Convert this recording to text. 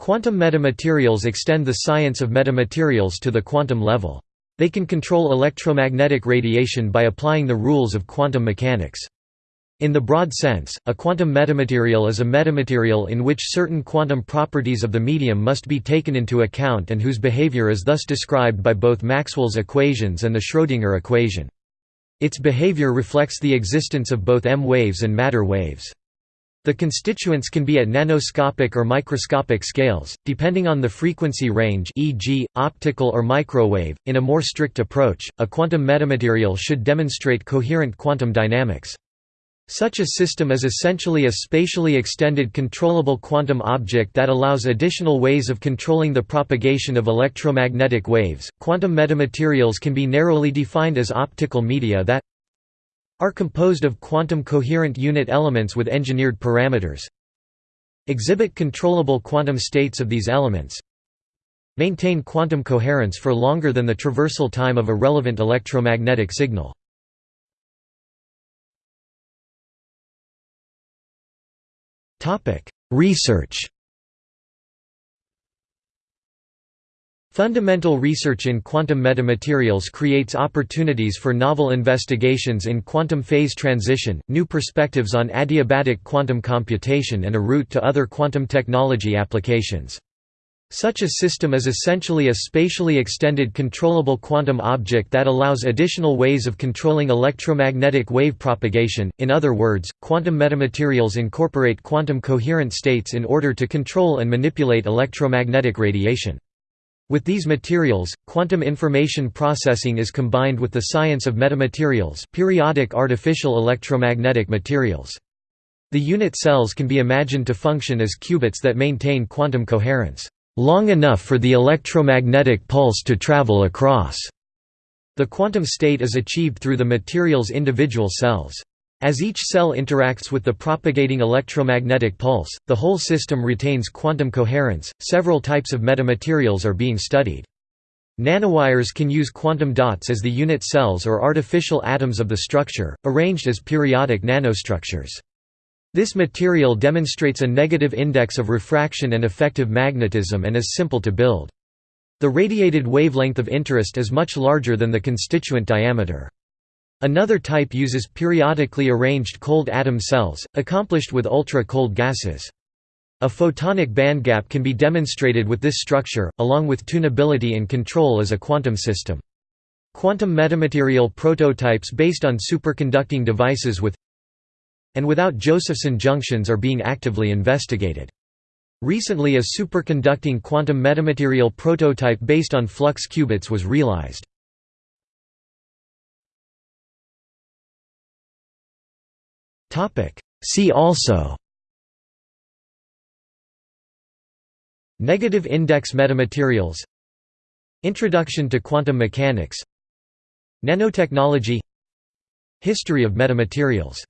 Quantum metamaterials extend the science of metamaterials to the quantum level. They can control electromagnetic radiation by applying the rules of quantum mechanics. In the broad sense, a quantum metamaterial is a metamaterial in which certain quantum properties of the medium must be taken into account and whose behavior is thus described by both Maxwell's equations and the Schrödinger equation. Its behavior reflects the existence of both EM waves and matter waves. The constituents can be at nanoscopic or microscopic scales, depending on the frequency range e.g., optical or microwave. In a more strict approach, a quantum metamaterial should demonstrate coherent quantum dynamics. Such a system is essentially a spatially extended controllable quantum object that allows additional ways of controlling the propagation of electromagnetic waves. Quantum metamaterials can be narrowly defined as optical media that are composed of quantum coherent unit elements with engineered parameters. Exhibit controllable quantum states of these elements. Maintain quantum coherence for longer than the traversal time of a relevant electromagnetic signal. Research Fundamental research in quantum metamaterials creates opportunities for novel investigations in quantum phase transition, new perspectives on adiabatic quantum computation and a route to other quantum technology applications. Such a system is essentially a spatially extended controllable quantum object that allows additional ways of controlling electromagnetic wave propagation, in other words, quantum metamaterials incorporate quantum coherent states in order to control and manipulate electromagnetic radiation. With these materials, quantum information processing is combined with the science of metamaterials periodic artificial electromagnetic materials. The unit cells can be imagined to function as qubits that maintain quantum coherence long enough for the electromagnetic pulse to travel across. The quantum state is achieved through the material's individual cells. As each cell interacts with the propagating electromagnetic pulse, the whole system retains quantum coherence. Several types of metamaterials are being studied. Nanowires can use quantum dots as the unit cells or artificial atoms of the structure, arranged as periodic nanostructures. This material demonstrates a negative index of refraction and effective magnetism and is simple to build. The radiated wavelength of interest is much larger than the constituent diameter. Another type uses periodically arranged cold atom cells, accomplished with ultra-cold gases. A photonic bandgap can be demonstrated with this structure, along with tunability and control as a quantum system. Quantum metamaterial prototypes based on superconducting devices with and without Josephson junctions are being actively investigated. Recently a superconducting quantum metamaterial prototype based on flux qubits was realized. See also. Negative index metamaterials. Introduction to quantum mechanics. Nanotechnology. History of metamaterials